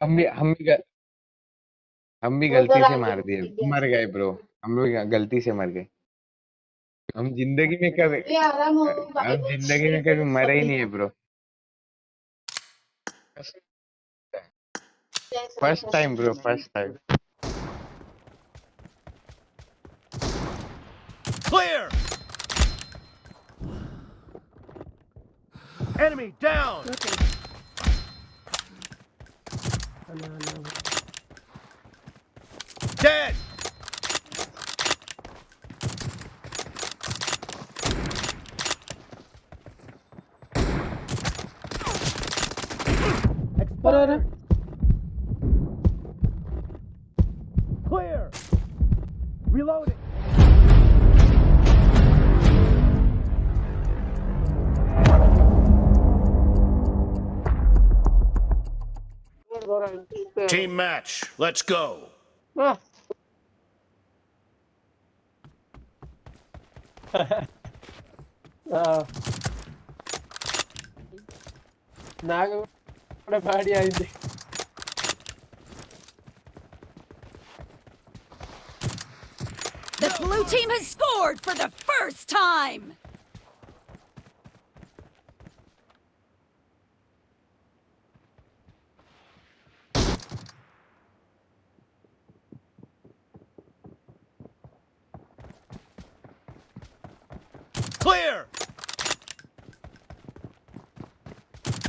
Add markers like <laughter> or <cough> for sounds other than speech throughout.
हम भी हम भी ग- हम भी गलती से मार दिए मर गए ब्रो हम लोग गलती से मर गए। हम ज़िंदगी में कभी हम ज़िंदगी में कभी मरे ही नहीं है bro. First time bro first time Clear! Enemy down! pasa nada, Team match. Let's go. <laughs> Ah. నాకు కూడా బాడీ అయింది The blue team has scored for the first time! Clear!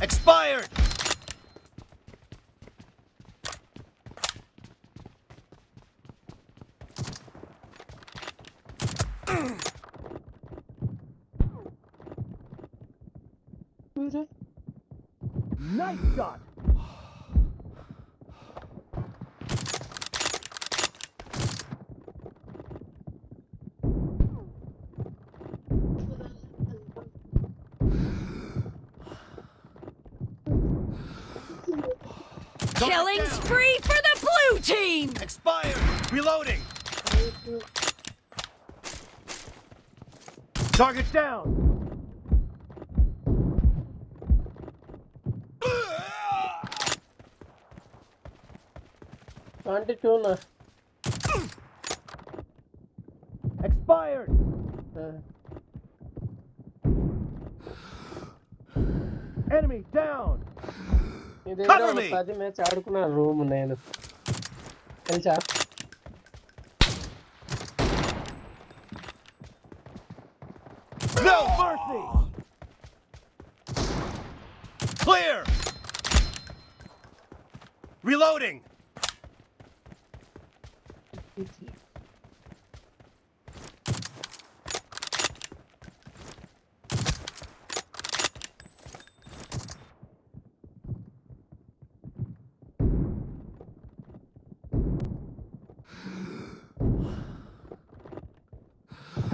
Expired! Nice shot! Killing spree for the blue team! Expired! Reloading! Target down! Auntie Tuna. Expired! Uh. Enemy down! ఇది Cover me. పది match ఆడుకున్న room నేను తెలుసా No mercy! Clear! Reloading!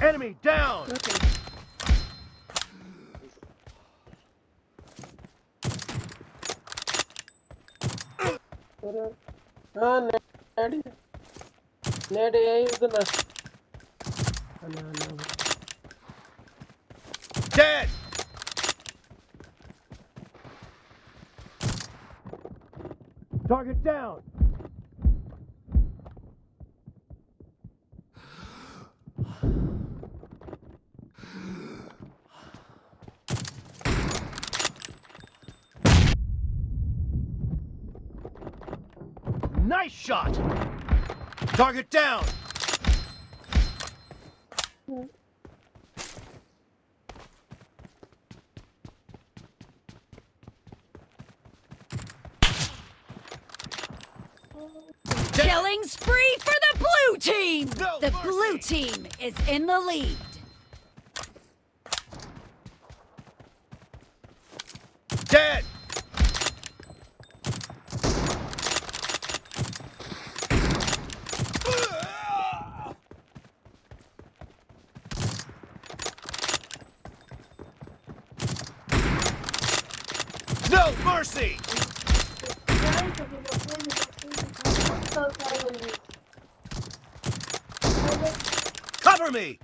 Enemy down! నేడి నేడు ఏ ఇస్తున్నా Dead! Target down! Nice shot! Target down! Killing spree for the blue team! No the mercy. blue team is in the lead. Dead! No mercy! Cover me!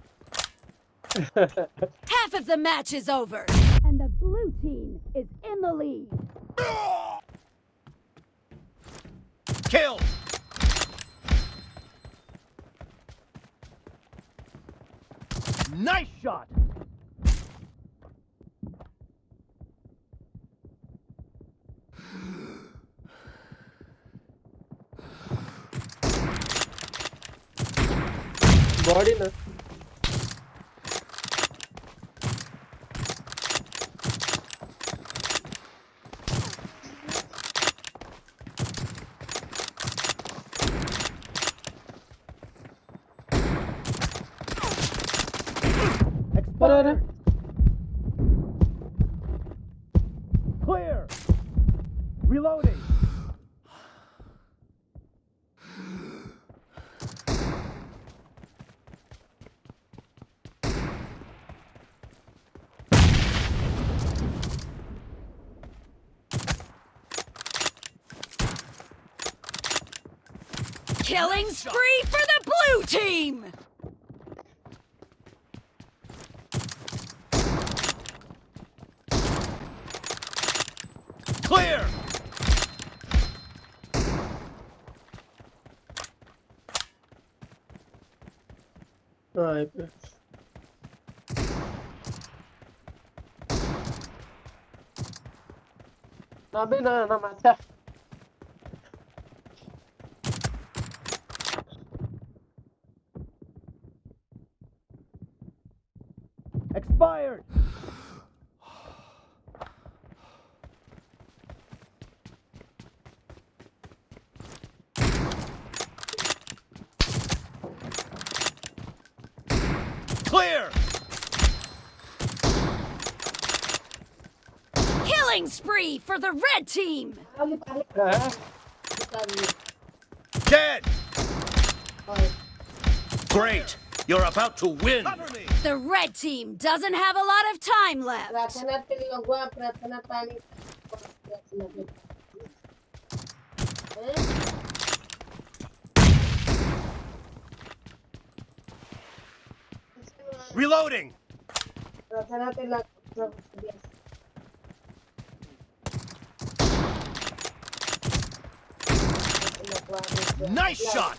<laughs> Half of the match is over, and the blue team is in the lead. Kill! Nice shot! body na. Expired. Clear. Reloading. Killing spree for the blue team! Clear! Right. Abi ne, ne, ne, Expired! Clear! Killing spree for the red team! Dead! Great! You're about to win. The red team doesn't have a lot of time left. Reloading. Nice shot!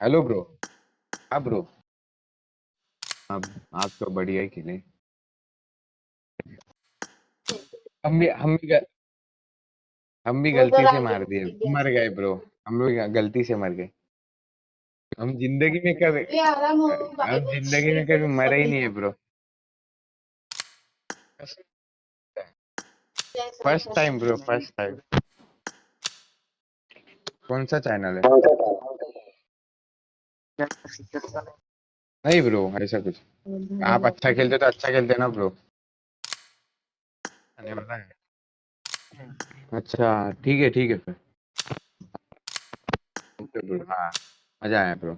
Hello bro हाँ bro अब आप तो बढ़िया ही खेले। हम भी हम भी ग- हम भी गलती से मार दिए। मर गए ब्रो हम लोग गलती से मर गए। हम ज़िंदगी में कभी हम ज़िंदगी में कभी मरे ही नहीं है bro first time bro first time कौन सा चैनल है? नहीं ब्रो ऐसा कुछ। आप अच्छा खेलते तो अच्छा खेलते ना ब्रो। है। अच्छा ठीक है ठीक है फिर। हाँ मज़ा आया ब्रो।